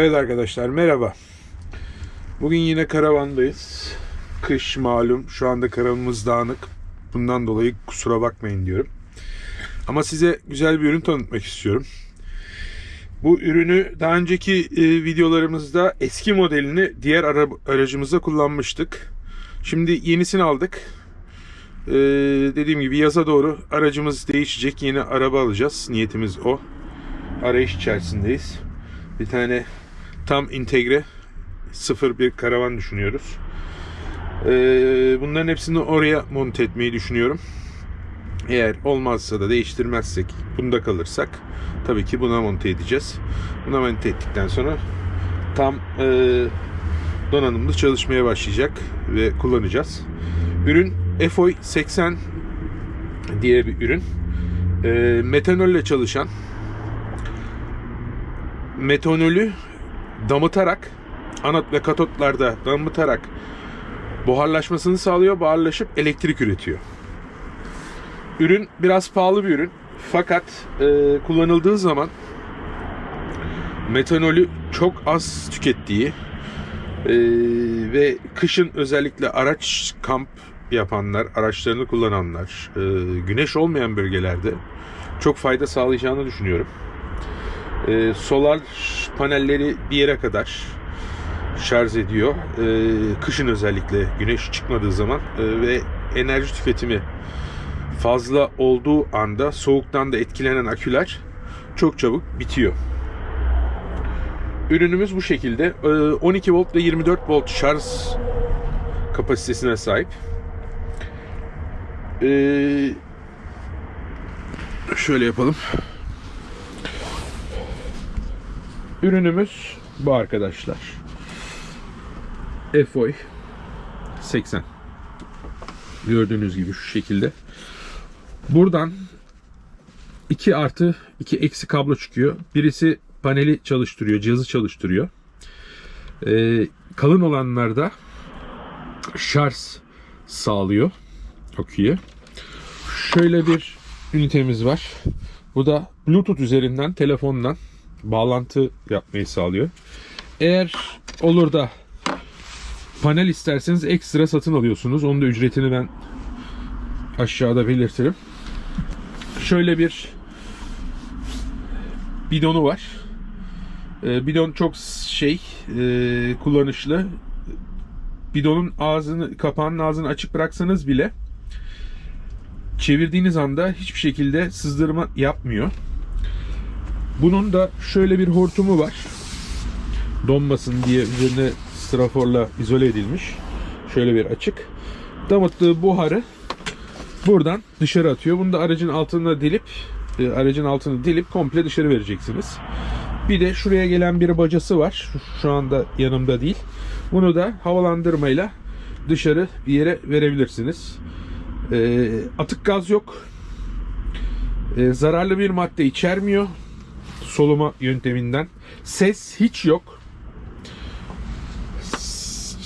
Evet arkadaşlar merhaba. Bugün yine karavandayız. Kış malum. Şu anda karavanımız dağınık. Bundan dolayı kusura bakmayın diyorum. Ama size güzel bir ürün tanıtmak istiyorum. Bu ürünü daha önceki e, videolarımızda eski modelini diğer ara- aracımızda kullanmıştık. Şimdi yenisini aldık. E, dediğim gibi yaza doğru aracımız değişecek. Yeni araba alacağız. Niyetimiz o. Arayış içerisindeyiz. Bir tane tam entegre sıfır bir karavan düşünüyoruz. Ee, bunların hepsini oraya monte etmeyi düşünüyorum. Eğer olmazsa da değiştirmezsek, bunda kalırsak tabii ki buna monte edeceğiz. Buna monte ettikten sonra tam e, donanımlı çalışmaya başlayacak ve kullanacağız. Ürün FOI 80 diye bir ürün. E, metanolle çalışan metanolü damıtarak anot ve katotlarda damıtarak buharlaşmasını sağlıyor. Buharlaşıp elektrik üretiyor. Ürün biraz pahalı bir ürün. Fakat e, kullanıldığı zaman metanolü çok az tükettiği e, ve kışın özellikle araç kamp yapanlar, araçlarını kullananlar, e, güneş olmayan bölgelerde çok fayda sağlayacağını düşünüyorum. E, solar panelleri bir yere kadar şarj ediyor. E, kışın özellikle güneş çıkmadığı zaman e, ve enerji tüketimi fazla olduğu anda soğuktan da etkilenen aküler çok çabuk bitiyor. Ürünümüz bu şekilde. E, 12 volt ve 24 volt şarj kapasitesine sahip. E, şöyle yapalım. Ürünümüz bu arkadaşlar. FOI 80. Gördüğünüz gibi şu şekilde. Buradan 2 artı 2 eksi kablo çıkıyor. Birisi paneli çalıştırıyor, cihazı çalıştırıyor. Ee, kalın olanlarda şarj sağlıyor aküye. Şöyle bir ünitemiz var. Bu da Bluetooth üzerinden telefondan bağlantı yapmayı sağlıyor. Eğer olur da panel isterseniz ekstra satın alıyorsunuz. Onun da ücretini ben aşağıda belirtirim. Şöyle bir bidonu var. Ee, bidon çok şey e, kullanışlı. Bidonun ağzını kapağının ağzını açık bıraksanız bile çevirdiğiniz anda hiçbir şekilde sızdırma yapmıyor. Bunun da şöyle bir hortumu var. Donmasın diye üzerine straforla izole edilmiş. Şöyle bir açık. Damıttığı buharı buradan dışarı atıyor. Bunu da aracın altına delip e, aracın altını delip komple dışarı vereceksiniz. Bir de şuraya gelen bir bacası var. Şu, anda yanımda değil. Bunu da havalandırmayla dışarı bir yere verebilirsiniz. E, atık gaz yok. E, zararlı bir madde içermiyor soluma yönteminden. Ses hiç yok.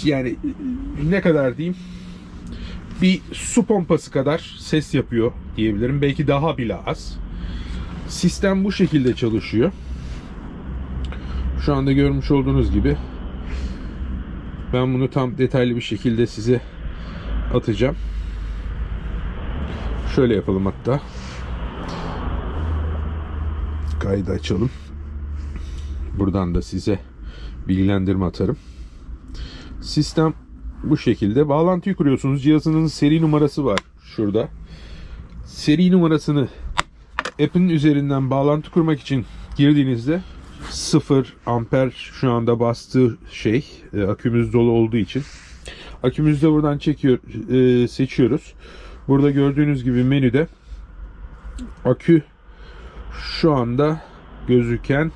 Yani ne kadar diyeyim? Bir su pompası kadar ses yapıyor diyebilirim. Belki daha bile az. Sistem bu şekilde çalışıyor. Şu anda görmüş olduğunuz gibi ben bunu tam detaylı bir şekilde size atacağım. Şöyle yapalım hatta kaydı açalım. Buradan da size bilgilendirme atarım. Sistem bu şekilde. Bağlantıyı kuruyorsunuz. Cihazınızın seri numarası var şurada. Seri numarasını app'in üzerinden bağlantı kurmak için girdiğinizde 0 amper şu anda bastığı şey e, akümüz dolu olduğu için akümüzü de buradan çekiyor e, seçiyoruz. Burada gördüğünüz gibi menüde akü şu anda gözüken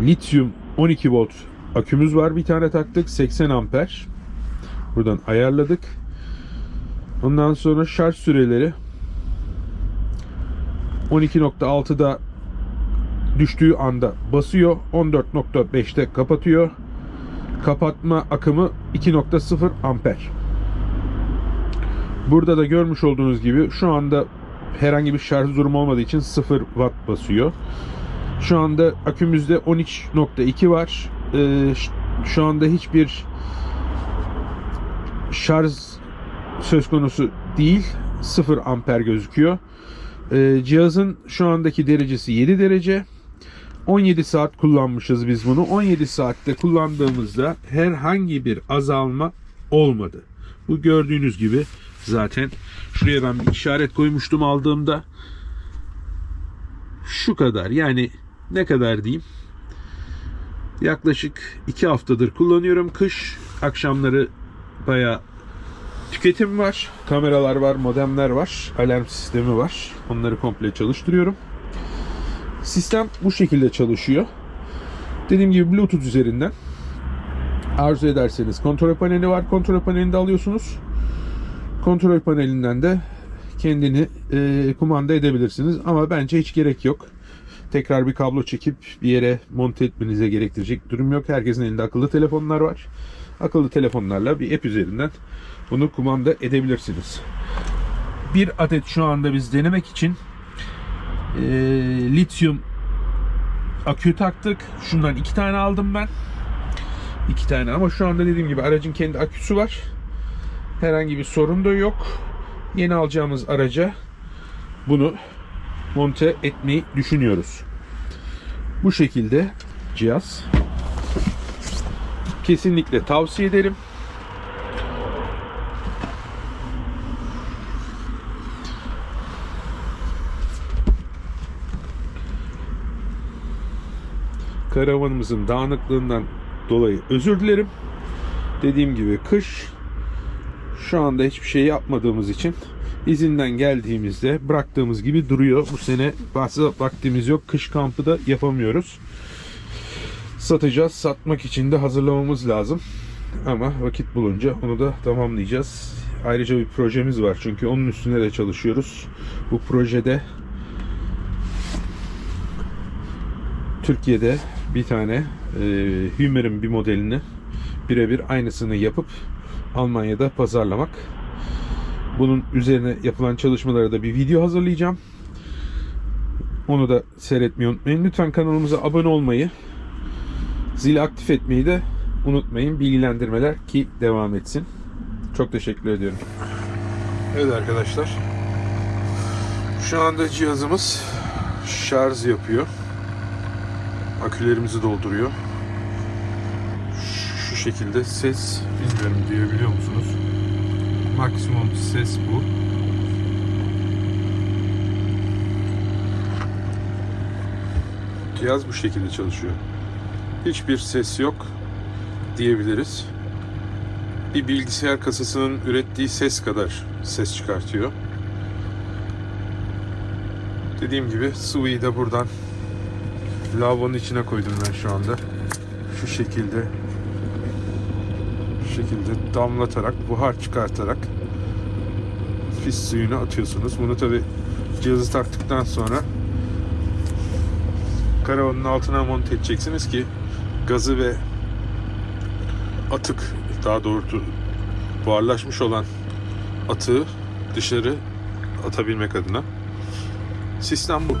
lityum 12 volt akümüz var. Bir tane taktık 80 amper. Buradan ayarladık. Ondan sonra şarj süreleri 12.6'da düştüğü anda basıyor. 14.5'te kapatıyor. Kapatma akımı 2.0 amper. Burada da görmüş olduğunuz gibi şu anda herhangi bir şarj durumu olmadığı için 0 watt basıyor. Şu anda akümüzde 13.2 var. Ee, şu anda hiçbir şarj söz konusu değil. 0 amper gözüküyor. Ee, cihazın şu andaki derecesi 7 derece. 17 saat kullanmışız biz bunu. 17 saatte kullandığımızda herhangi bir azalma olmadı. Bu gördüğünüz gibi zaten şuraya ben bir işaret koymuştum aldığımda. Şu kadar yani ne kadar diyeyim. Yaklaşık 2 haftadır kullanıyorum. Kış akşamları baya tüketim var. Kameralar var, modemler var, alarm sistemi var. Onları komple çalıştırıyorum. Sistem bu şekilde çalışıyor. Dediğim gibi Bluetooth üzerinden arzu ederseniz kontrol paneli var. Kontrol panelini alıyorsunuz. Kontrol panelinden de kendini e, kumanda edebilirsiniz. Ama bence hiç gerek yok. Tekrar bir kablo çekip bir yere monte etmenize gerektirecek durum yok. Herkesin elinde akıllı telefonlar var. Akıllı telefonlarla bir app üzerinden bunu kumanda edebilirsiniz. Bir adet şu anda biz denemek için e, lityum akü taktık. Şundan iki tane aldım ben. İki tane ama şu anda dediğim gibi aracın kendi aküsü var. Herhangi bir sorun da yok. Yeni alacağımız araca bunu monte etmeyi düşünüyoruz. Bu şekilde cihaz. Kesinlikle tavsiye ederim. Karavanımızın dağınıklığından dolayı özür dilerim. Dediğim gibi kış şu anda hiçbir şey yapmadığımız için izinden geldiğimizde bıraktığımız gibi duruyor. Bu sene vaktimiz yok. Kış kampı da yapamıyoruz. Satacağız. Satmak için de hazırlamamız lazım. Ama vakit bulunca onu da tamamlayacağız. Ayrıca bir projemiz var. Çünkü onun üstüne de çalışıyoruz. Bu projede Türkiye'de bir tane e, Hummer'ın bir modelini birebir aynısını yapıp Almanya'da pazarlamak. Bunun üzerine yapılan çalışmalara da bir video hazırlayacağım. Onu da seyretmeyi unutmayın. Lütfen kanalımıza abone olmayı, zili aktif etmeyi de unutmayın. Bilgilendirmeler ki devam etsin. Çok teşekkür ediyorum. Evet arkadaşlar. Şu anda cihazımız şarj yapıyor. Akülerimizi dolduruyor. Şekilde ses bilmiyorum duyabiliyor musunuz? Maksimum ses bu. Cihaz bu şekilde çalışıyor. Hiçbir ses yok diyebiliriz. Bir bilgisayar kasasının ürettiği ses kadar ses çıkartıyor. Dediğim gibi sıvıyı da buradan lavabonun içine koydum ben şu anda. Şu şekilde şekilde damlatarak, buhar çıkartarak pis suyunu atıyorsunuz. Bunu tabi cihazı taktıktan sonra karavanın altına monte edeceksiniz ki gazı ve atık daha doğrusu buharlaşmış olan atığı dışarı atabilmek adına. Sistem bu.